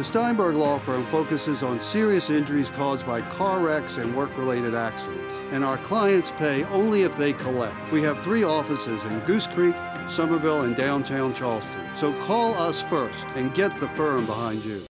The Steinberg Law Firm focuses on serious injuries caused by car wrecks and work-related accidents. And our clients pay only if they collect. We have three offices in Goose Creek, Summerville, and downtown Charleston. So call us first and get the firm behind you.